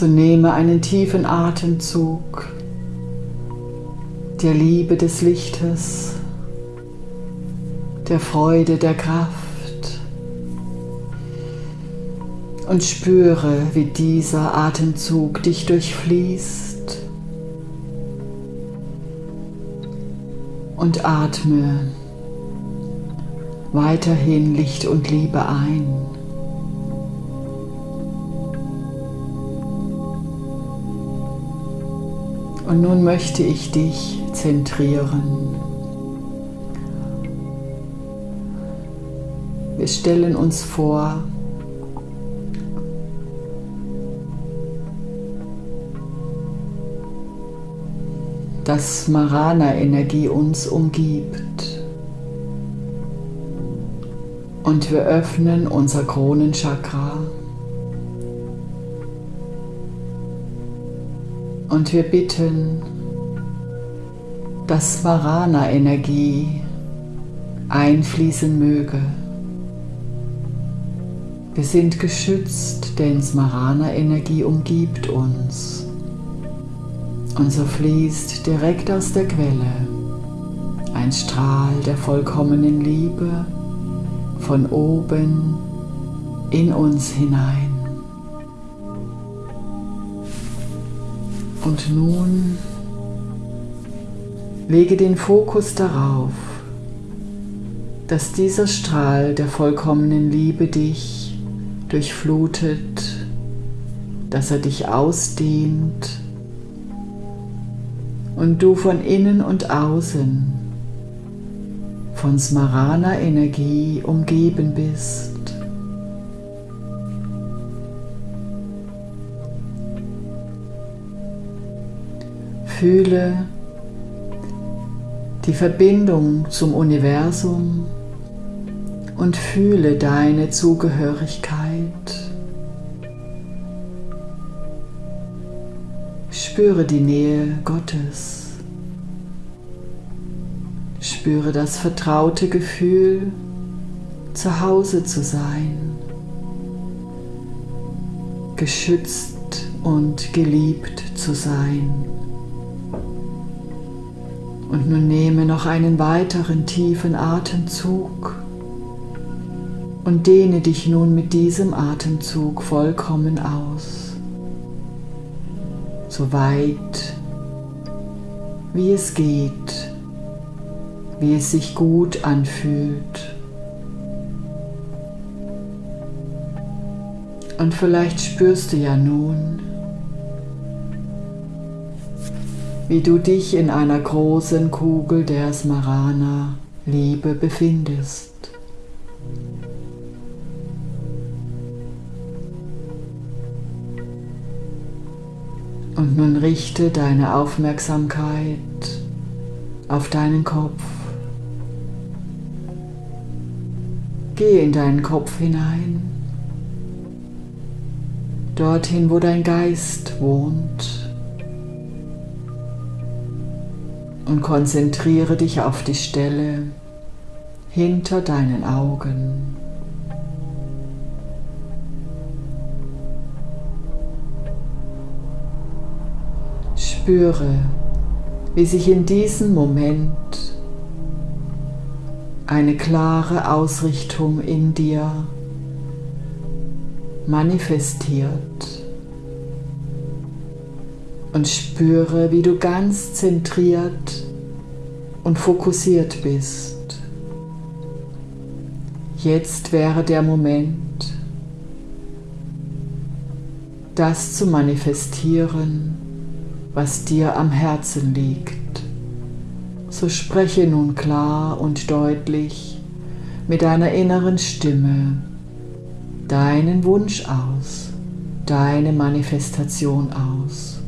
So nehme einen tiefen Atemzug der Liebe des Lichtes, der Freude, der Kraft und spüre, wie dieser Atemzug dich durchfließt und atme weiterhin Licht und Liebe ein. Und nun möchte ich dich zentrieren. Wir stellen uns vor, dass Marana-Energie uns umgibt. Und wir öffnen unser Kronenchakra. Und wir bitten, dass Varana-Energie einfließen möge. Wir sind geschützt, denn Smarana-Energie umgibt uns. Und so fließt direkt aus der Quelle ein Strahl der vollkommenen Liebe von oben in uns hinein. Und nun lege den Fokus darauf, dass dieser Strahl der vollkommenen Liebe dich durchflutet, dass er dich ausdehnt und du von innen und außen von Smarana Energie umgeben bist. Fühle die Verbindung zum Universum und fühle deine Zugehörigkeit. Spüre die Nähe Gottes. Spüre das vertraute Gefühl, zu Hause zu sein, geschützt und geliebt zu sein. Und nun nehme noch einen weiteren tiefen Atemzug und dehne dich nun mit diesem Atemzug vollkommen aus. So weit wie es geht, wie es sich gut anfühlt. Und vielleicht spürst du ja nun, wie du dich in einer großen Kugel der Smarana Liebe befindest. Und nun richte deine Aufmerksamkeit auf deinen Kopf. Geh in deinen Kopf hinein, dorthin, wo dein Geist wohnt. Und konzentriere dich auf die Stelle hinter deinen Augen. Spüre, wie sich in diesem Moment eine klare Ausrichtung in dir manifestiert und spüre, wie du ganz zentriert und fokussiert bist. Jetzt wäre der Moment, das zu manifestieren, was dir am Herzen liegt. So spreche nun klar und deutlich mit deiner inneren Stimme deinen Wunsch aus, deine Manifestation aus.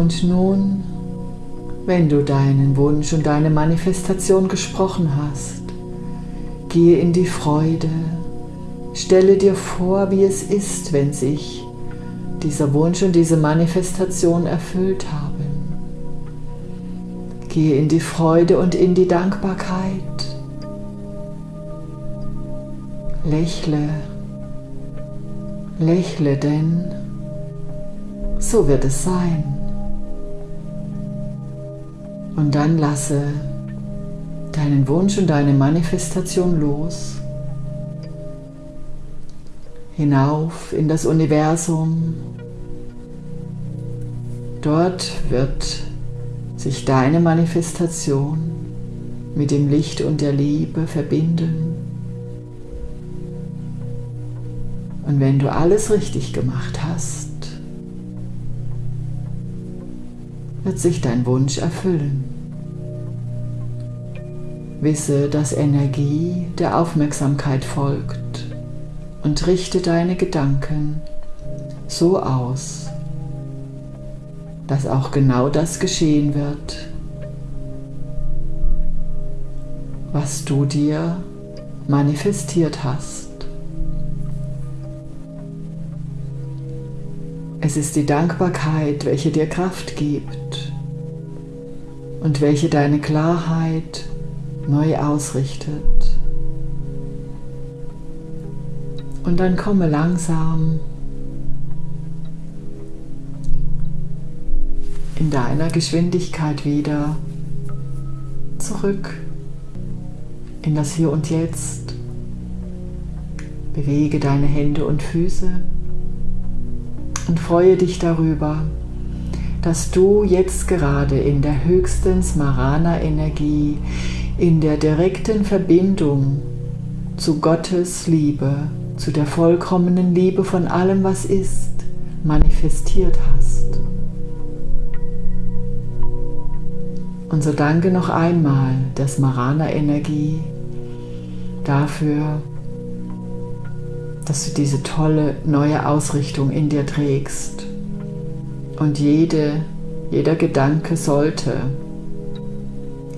Und nun, wenn du deinen Wunsch und deine Manifestation gesprochen hast, gehe in die Freude, stelle dir vor, wie es ist, wenn sich dieser Wunsch und diese Manifestation erfüllt haben. Gehe in die Freude und in die Dankbarkeit. Lächle, lächle, denn so wird es sein. Und dann lasse deinen Wunsch und deine Manifestation los. Hinauf in das Universum. Dort wird sich deine Manifestation mit dem Licht und der Liebe verbinden. Und wenn du alles richtig gemacht hast, wird sich dein Wunsch erfüllen. Wisse, dass Energie der Aufmerksamkeit folgt und richte deine Gedanken so aus, dass auch genau das geschehen wird, was du dir manifestiert hast. Es ist die Dankbarkeit, welche dir Kraft gibt und welche deine Klarheit neu ausrichtet. Und dann komme langsam in deiner Geschwindigkeit wieder zurück in das Hier und Jetzt. Bewege deine Hände und Füße und freue dich darüber, dass du jetzt gerade in der höchsten Smarana-Energie, in der direkten Verbindung zu Gottes Liebe, zu der vollkommenen Liebe von allem, was ist, manifestiert hast. Und so danke noch einmal der Smarana-Energie dafür, dass du diese tolle neue Ausrichtung in dir trägst. Und jede, jeder Gedanke sollte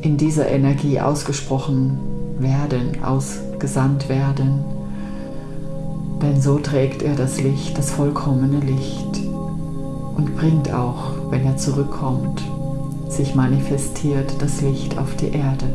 in dieser Energie ausgesprochen werden, ausgesandt werden. Denn so trägt er das Licht, das vollkommene Licht und bringt auch, wenn er zurückkommt, sich manifestiert das Licht auf die Erde.